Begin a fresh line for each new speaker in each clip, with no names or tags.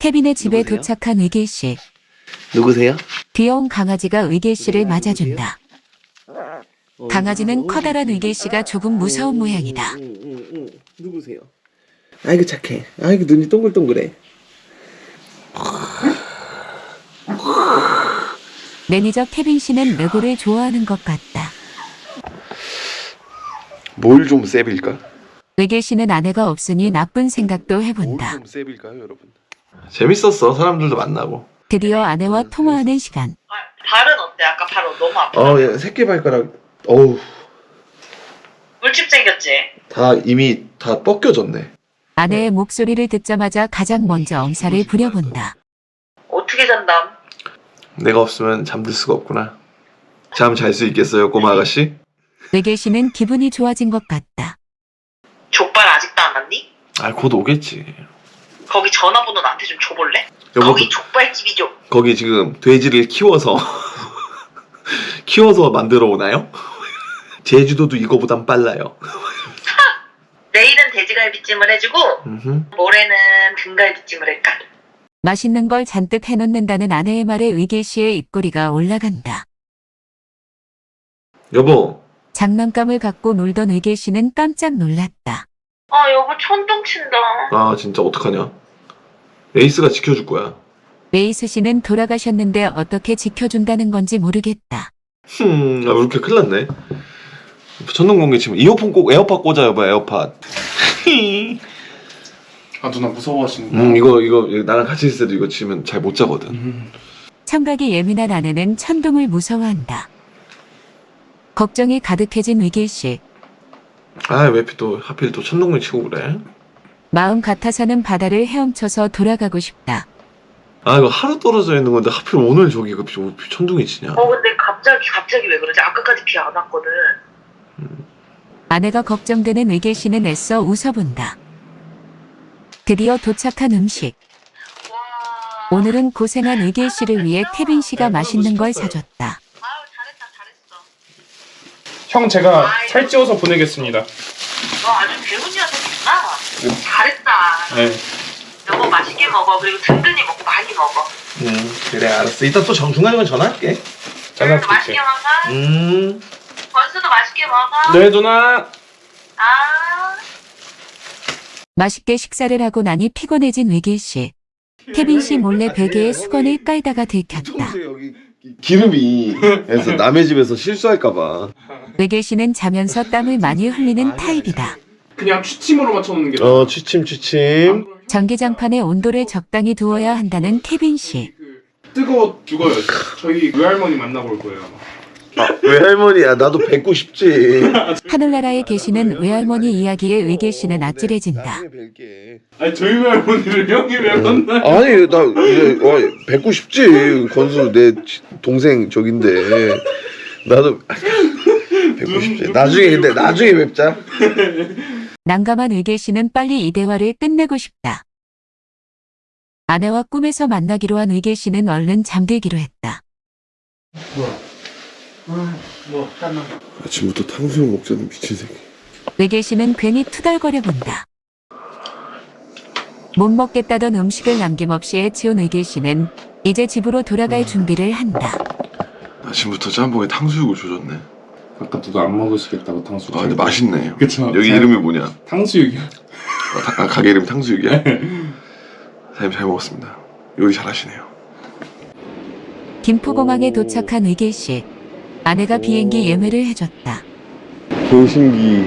태빈의 집에
누구세요?
도착한 의길 씨.
누구세요?
귀여운 강아지가 의길 씨를 맞아준다.
어,
강아지는? 커다란 의길 씨가 조금 무서운 모양이다.
응, 응, 응. 누구세요? 아이고 착해. 아이고 눈이 동글동글해.
매니저 태빈 씨는 레고를 좋아하는 것 같다.
뭘 좀 세빌까?
의길 씨는 아내가 없으니 나쁜 생각도 해본다.
뭘좀 세빌까요, 여러분? 재밌었어. 사람들도 만나고.
드디어 아내와 통화하는 시간.
아, 발은 어때? 아까 발 너무 아파.
어, 예, 새끼 발가락. 어우,
물집 생겼지?
다 이미 다 벗겨졌네.
아내의 목소리를 듣자마자 가장 먼저 엄살을 부려본다.
어떻게 잔담?
내가 없으면 잠들 수가 없구나. 잠 잘 수 있겠어요, 꼬마 아가씨?
의길 씨는 기분이 좋아진 것 같다.
족발 아직도 안 왔니?
아, 곧 오겠지.
거기 전화번호 나한테 좀 줘볼래?
여보,
거기 족발집이죠.
거기 지금 돼지를 키워서 키워서 만들어 오나요? 제주도도 이거보단 빨라요.
내일은 돼지갈비찜을 해주고
음흠.
모레는 등갈비찜을 할까?
맛있는 걸 잔뜩 해놓는다는 아내의 말에 의길 씨의 입꼬리가 올라간다.
여보,
장난감을 갖고 놀던 의길 씨는 깜짝 놀랐다.
아 여보 천둥 친다.
아 진짜 어떡하냐? 에이스가 지켜줄 거야.
메이스 씨는 돌아가셨는데 어떻게 지켜준다는 건지 모르겠다.
흠, 아, 이렇게 큰일 났네. 천둥번개 치면 이어폰 꼭 에어팟 꽂아 여보 에어팟.
아 누나 무서워하시는
음 이거 이거 나랑 같이 있을 때도 이거 치면 잘 못 자거든.
음.
청각이 예민한 아내는 천둥을 무서워한다. 걱정이 가득해진 의길 씨.
아왜 또 하필 또 천둥을 치고 그래?
마음 같아서는 바다를 헤엄쳐서 돌아가고 싶다.
아 이거 하루 떨어져 있는 건데 하필 오늘 저기 그 비- 천둥이 치냐?
어 근데 갑자기 갑자기 왜 그러지? 아까까지 비 안 왔거든.
아내가 걱정되는 의길 씨는 애써 웃어본다. 드디어 도착한 음식.
와.
오늘은 고생한 의길 씨를 위해 태빈 씨가 맛있는 걸 사줬다.
형 제가 살찌워서 보내겠습니다
너 아주 배운 녀석이구나. 잘했다.
네
여보 맛있게 먹어. 그리고 든든히 먹고 많이 먹어.
음 그래 알았어. 이따 또 정- 중간중간 전화할게.
그래도 맛있게 먹어.
음.
건수도 맛있게 먹어.
네 누나
아.
맛있게 식사를 하고 나니 피곤해진 의길 씨. 태빈 씨 몰래 베개에 수건을 깔다가 들켰다.
여기 기름이 해서 남의 집에서 실수할까봐.
의길 씨는 자면서 땀을 많이 흘리는 타입이다.
그냥 취침으로 맞춰놓는 게
어 취침 취침.
전기장판에 온도를 적당히 두어야 한다는 태빈 씨.
그 뜨거워 죽어요 저희 외할머니 만나볼 거예요. 아,
외할머니야 나도 뵙고 싶지.
하늘나라에 계시는 외할머니 이야기에 의길 씨는 아찔해진다.
뵐게.
아니 저희 외할머니를 형이 왜 만나요?
아니 나 이제 어, 뵙고 싶지 건수 내 지- 동생 저긴데 나도 뵙고 싶지 나중에 근데 나중에 뵙자
난감한 의길 씨는 빨리 이 대화를 끝내고 싶다. 아내와 꿈에서 만나기로 한 의길 씨는 얼른 잠들기로 했다.
아침부터 탕수육 먹자는 미친 새끼
의길 씨는 괜히 투덜거려 본다. 못 먹겠다던 음식을 남김없이 해치운 의길 씨는 이제 집으로 돌아갈 준비를 한다.
아침부터 짬뽕에 탕수육을 조졌네
아까 누가 안 먹으시겠다고 탕수육
아 근데 맛있네.
그쵸.
여기
잘-
이름이 뭐냐?
탕수육이요.
아, 타- 아, 가게 이름 탕수육이야? 사장님 잘 먹었습니다. 요리 잘하시네요.
김포공항에 도착한 의길 씨. 아내가 비행기 예매를 해줬다.
교신기.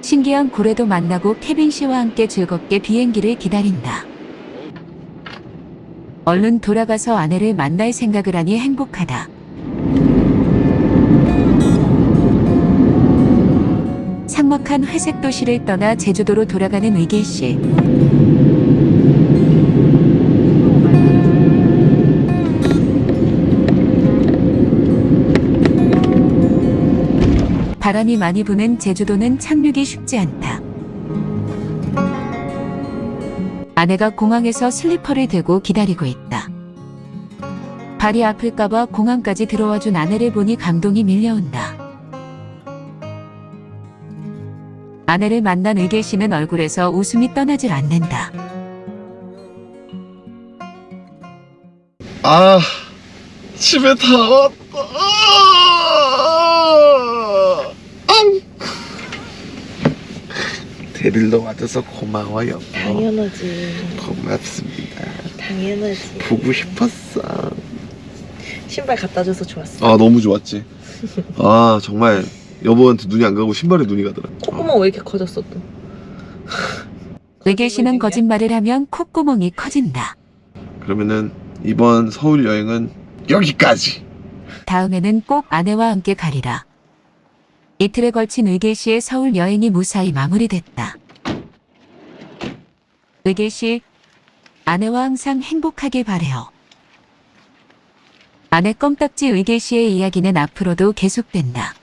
신기한 고래도 만나고 케빈 씨와 함께 즐겁게 비행기를 기다린다. 얼른 돌아가서 아내를 만날 생각을 하니 행복하다. 삭막한 회색 도시를 떠나 제주도로 돌아가는 의길 씨. 바람이 많이 부는 제주도는 착륙이 쉽지 않다. 아내가 공항에서 슬리퍼를 들고 기다리고 있다. 발이 아플까봐 공항까지 들어와 준 아내를 보니 감동이 밀려온다. 아내를 만난 의길 씨는 얼굴에서 웃음이 떠나질 않는다.
아 집에 다 왔다. 아, 앙. 데리러 와줘서 고마워요.
당연하지.
고맙습니다.
당연하지.
보고 싶었어.
신발 갖다 줘서 좋았어.
아 너무 좋았지. 아 정말 여보한테 눈이 안 가고 신발에 눈이 가더라.
콧구멍 왜 이렇게 커졌어 또?
의계 씨는 거짓말을 하면 콧구멍이 커진다.
그러면은 이번 서울 여행은 여기까지.
다음에는 꼭 아내와 함께 가리라. 이틀에 걸친 의계 씨의 서울 여행이 무사히 마무리됐다. 의계 씨, 아내와 항상 행복하길 바래요. 아내 껌딱지 의계 씨의 이야기는 앞으로도 계속된다.